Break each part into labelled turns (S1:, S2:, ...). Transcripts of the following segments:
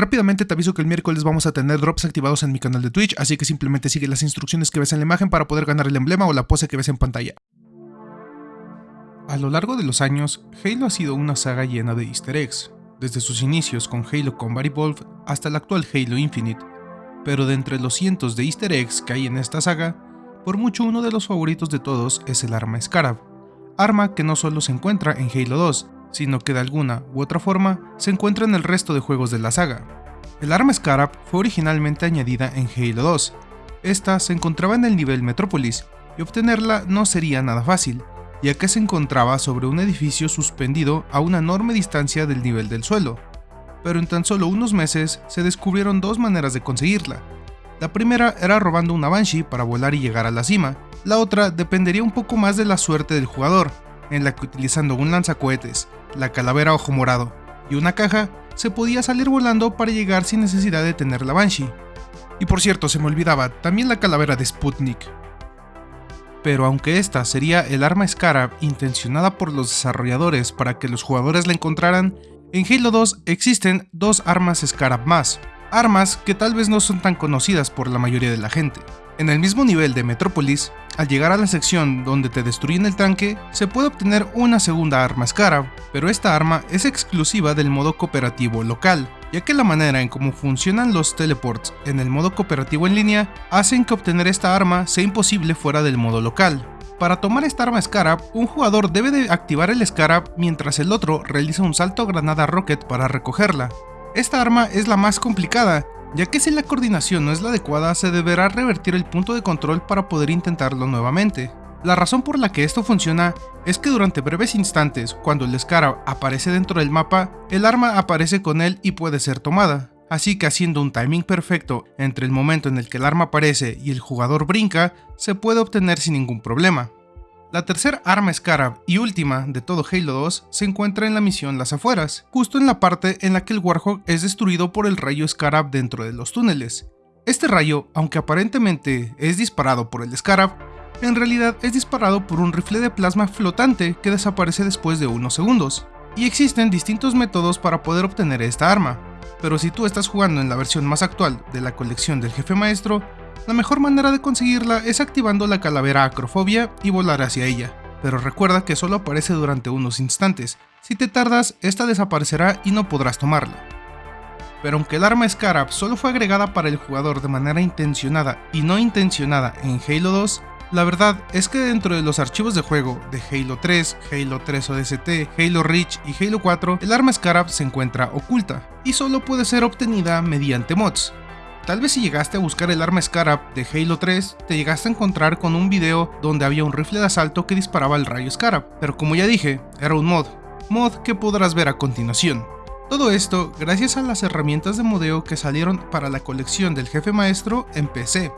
S1: Rápidamente te aviso que el miércoles vamos a tener drops activados en mi canal de Twitch, así que simplemente sigue las instrucciones que ves en la imagen para poder ganar el emblema o la pose que ves en pantalla. A lo largo de los años, Halo ha sido una saga llena de easter eggs, desde sus inicios con Halo Combat Evolved hasta el actual Halo Infinite, pero de entre los cientos de easter eggs que hay en esta saga, por mucho uno de los favoritos de todos es el arma Scarab, arma que no solo se encuentra en Halo 2, sino que de alguna u otra forma se encuentra en el resto de juegos de la saga. El arma Scarab fue originalmente añadida en Halo 2. Esta se encontraba en el nivel Metrópolis, y obtenerla no sería nada fácil, ya que se encontraba sobre un edificio suspendido a una enorme distancia del nivel del suelo. Pero en tan solo unos meses se descubrieron dos maneras de conseguirla. La primera era robando una Banshee para volar y llegar a la cima, la otra dependería un poco más de la suerte del jugador, en la que utilizando un lanzacohetes, la calavera ojo morado y una caja, se podía salir volando para llegar sin necesidad de tener la Banshee. Y por cierto, se me olvidaba, también la calavera de Sputnik. Pero aunque esta sería el arma Scarab intencionada por los desarrolladores para que los jugadores la encontraran, en Halo 2 existen dos armas Scarab más, armas que tal vez no son tan conocidas por la mayoría de la gente. En el mismo nivel de Metrópolis, al llegar a la sección donde te destruyen el tanque, se puede obtener una segunda arma Scarab, pero esta arma es exclusiva del modo cooperativo local, ya que la manera en cómo funcionan los teleports en el modo cooperativo en línea hacen que obtener esta arma sea imposible fuera del modo local. Para tomar esta arma Scarab, un jugador debe de activar el Scarab mientras el otro realiza un salto granada rocket para recogerla. Esta arma es la más complicada, ya que si la coordinación no es la adecuada se deberá revertir el punto de control para poder intentarlo nuevamente. La razón por la que esto funciona es que durante breves instantes, cuando el Scarab aparece dentro del mapa, el arma aparece con él y puede ser tomada. Así que haciendo un timing perfecto entre el momento en el que el arma aparece y el jugador brinca, se puede obtener sin ningún problema. La tercera arma Scarab y última de todo Halo 2 se encuentra en la misión Las Afueras, justo en la parte en la que el Warhawk es destruido por el rayo Scarab dentro de los túneles. Este rayo, aunque aparentemente es disparado por el Scarab, en realidad es disparado por un rifle de plasma flotante que desaparece después de unos segundos. Y existen distintos métodos para poder obtener esta arma, pero si tú estás jugando en la versión más actual de la colección del jefe maestro, la mejor manera de conseguirla es activando la calavera acrofobia y volar hacia ella, pero recuerda que solo aparece durante unos instantes, si te tardas esta desaparecerá y no podrás tomarla. Pero aunque el arma Scarab solo fue agregada para el jugador de manera intencionada y no intencionada en Halo 2, la verdad es que dentro de los archivos de juego de Halo 3, Halo 3 ODST, Halo Reach y Halo 4, el arma Scarab se encuentra oculta y solo puede ser obtenida mediante mods, Tal vez si llegaste a buscar el arma Scarab de Halo 3, te llegaste a encontrar con un video donde había un rifle de asalto que disparaba el rayo Scarab, pero como ya dije, era un mod, mod que podrás ver a continuación. Todo esto gracias a las herramientas de modeo que salieron para la colección del jefe maestro en PC.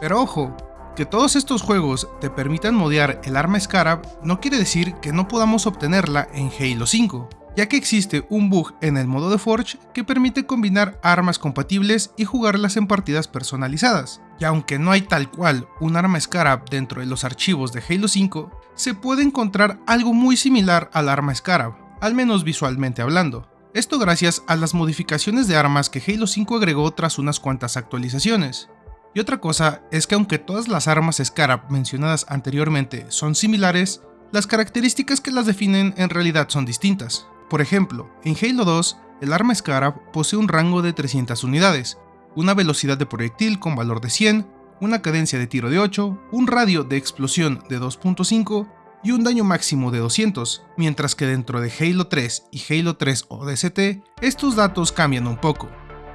S1: Pero ojo, que todos estos juegos te permitan modear el arma Scarab no quiere decir que no podamos obtenerla en Halo 5 ya que existe un bug en el modo de Forge que permite combinar armas compatibles y jugarlas en partidas personalizadas. Y aunque no hay tal cual un arma Scarab dentro de los archivos de Halo 5, se puede encontrar algo muy similar al arma Scarab, al menos visualmente hablando. Esto gracias a las modificaciones de armas que Halo 5 agregó tras unas cuantas actualizaciones. Y otra cosa es que aunque todas las armas Scarab mencionadas anteriormente son similares, las características que las definen en realidad son distintas. Por ejemplo, en Halo 2, el arma Scarab posee un rango de 300 unidades, una velocidad de proyectil con valor de 100, una cadencia de tiro de 8, un radio de explosión de 2.5 y un daño máximo de 200, mientras que dentro de Halo 3 y Halo 3 ODST, estos datos cambian un poco.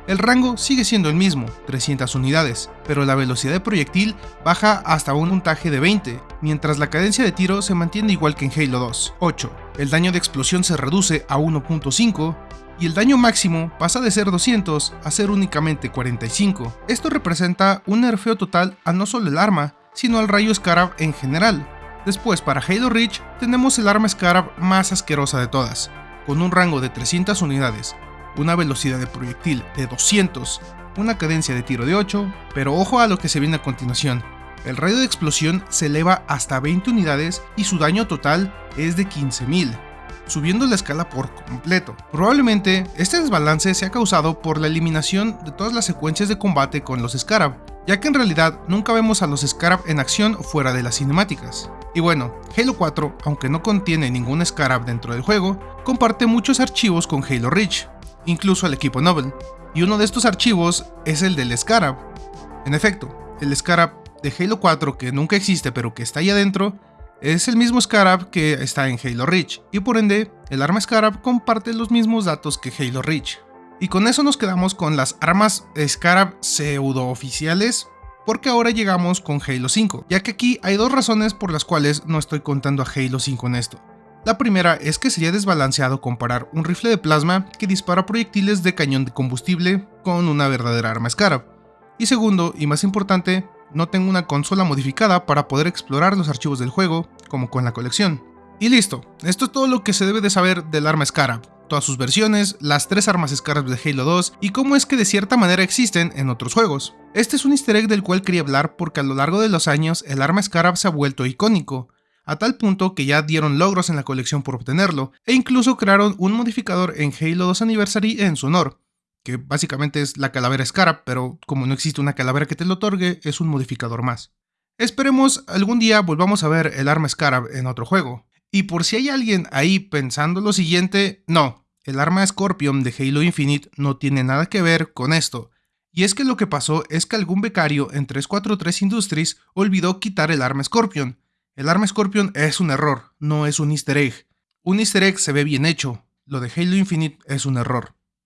S1: El rango sigue siendo el mismo, 300 unidades, pero la velocidad de proyectil baja hasta un puntaje de 20, mientras la cadencia de tiro se mantiene igual que en Halo 2, 8. El daño de explosión se reduce a 1.5 y el daño máximo pasa de ser 200 a ser únicamente 45. Esto representa un nerfeo total a no solo el arma, sino al rayo Scarab en general. Después para Halo Reach tenemos el arma Scarab más asquerosa de todas, con un rango de 300 unidades, una velocidad de proyectil de 200, una cadencia de tiro de 8, pero ojo a lo que se viene a continuación. El radio de explosión se eleva hasta 20 unidades y su daño total es de 15.000. subiendo la escala por completo. Probablemente este desbalance sea causado por la eliminación de todas las secuencias de combate con los Scarab, ya que en realidad nunca vemos a los Scarab en acción fuera de las cinemáticas. Y bueno, Halo 4, aunque no contiene ningún Scarab dentro del juego, comparte muchos archivos con Halo Reach, incluso el equipo Noble, y uno de estos archivos es el del Scarab. En efecto, el Scarab de Halo 4 que nunca existe pero que está ahí adentro, es el mismo Scarab que está en Halo Reach, y por ende, el arma Scarab comparte los mismos datos que Halo Reach. Y con eso nos quedamos con las armas Scarab pseudo oficiales, porque ahora llegamos con Halo 5, ya que aquí hay dos razones por las cuales no estoy contando a Halo 5 en esto. La primera es que sería desbalanceado comparar un rifle de plasma que dispara proyectiles de cañón de combustible con una verdadera arma Scarab. Y segundo, y más importante, no tengo una consola modificada para poder explorar los archivos del juego, como con la colección. Y listo, esto es todo lo que se debe de saber del arma Scarab, todas sus versiones, las tres armas Scarab de Halo 2 y cómo es que de cierta manera existen en otros juegos. Este es un easter egg del cual quería hablar porque a lo largo de los años el arma Scarab se ha vuelto icónico, a tal punto que ya dieron logros en la colección por obtenerlo, e incluso crearon un modificador en Halo 2 Anniversary en su honor, que básicamente es la calavera Scarab, pero como no existe una calavera que te lo otorgue, es un modificador más. Esperemos algún día volvamos a ver el arma Scarab en otro juego. Y por si hay alguien ahí pensando lo siguiente, no, el arma Scorpion de Halo Infinite no tiene nada que ver con esto. Y es que lo que pasó es que algún becario en 343 Industries olvidó quitar el arma Scorpion. El arma Scorpion es un error, no es un easter egg. Un easter egg se ve bien hecho, lo de Halo Infinite es un error.